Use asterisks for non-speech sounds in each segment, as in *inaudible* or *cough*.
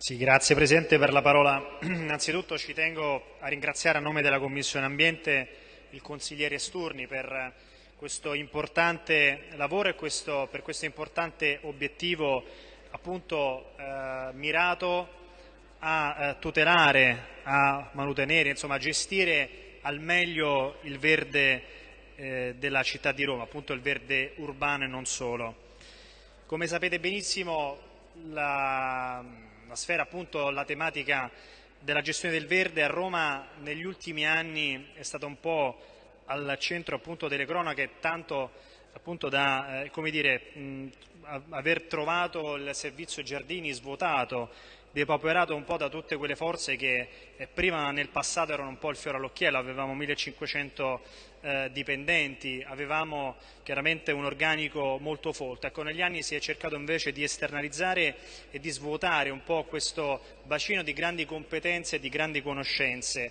Sì, grazie Presidente per la parola. *clears throat* Innanzitutto ci tengo a ringraziare a nome della Commissione Ambiente il consigliere Sturni per questo importante lavoro e questo, per questo importante obiettivo appunto eh, mirato a eh, tutelare, a manutenere, insomma a gestire al meglio il verde eh, della città di Roma, appunto il verde urbano e non solo. Come sapete benissimo la la sfera appunto la tematica della gestione del verde a Roma negli ultimi anni è stata un po' al centro appunto delle cronache tanto appunto da eh, dire, mh, aver trovato il servizio giardini svuotato depauperato un po' da tutte quelle forze che eh, prima nel passato erano un po' il fiore all'occhiello, avevamo 1500 eh, dipendenti, avevamo chiaramente un organico molto folto. Ecco, negli anni si è cercato invece di esternalizzare e di svuotare un po' questo bacino di grandi competenze e di grandi conoscenze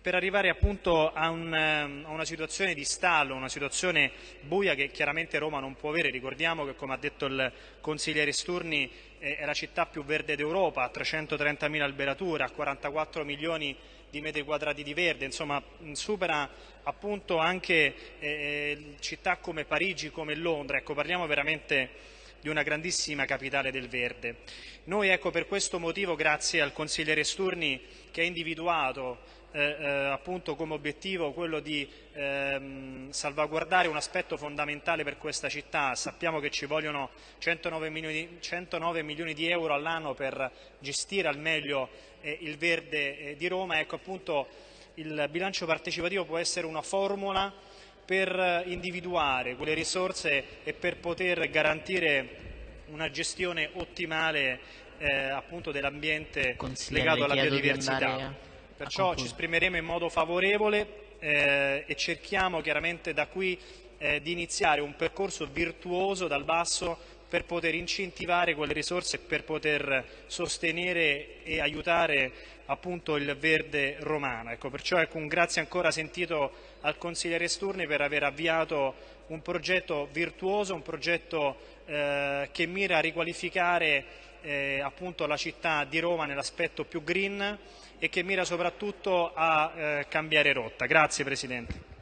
per arrivare appunto a, un, a, una situazione di stallo, una situazione buia che chiaramente Roma non può avere. Ricordiamo che, come ha detto il consigliere Sturni, è la città più verde d'Europa, ha 330.000 alberature, ha 44 milioni di metri quadrati di verde, insomma supera appunto anche eh, città come Parigi, come Londra, ecco parliamo veramente di una grandissima capitale del verde. Noi ecco per questo motivo, grazie al consigliere Sturni che ha individuato eh, eh, appunto come obiettivo quello di ehm, salvaguardare un aspetto fondamentale per questa città. Sappiamo che ci vogliono 109 milioni, 109 milioni di euro all'anno per gestire al meglio eh, il verde eh, di Roma. Ecco appunto il bilancio partecipativo può essere una formula per individuare quelle risorse e per poter garantire una gestione ottimale eh, dell'ambiente legato alla biodiversità. Perciò ci esprimeremo in modo favorevole eh, e cerchiamo chiaramente da qui eh, di iniziare un percorso virtuoso dal basso per poter incentivare quelle risorse e per poter sostenere e aiutare appunto il verde romano. Ecco, perciò ecco, un grazie ancora sentito al consigliere Sturni per aver avviato un progetto virtuoso, un progetto eh, che mira a riqualificare eh, appunto la città di Roma nell'aspetto più green e che mira soprattutto a eh, cambiare rotta. Grazie Presidente.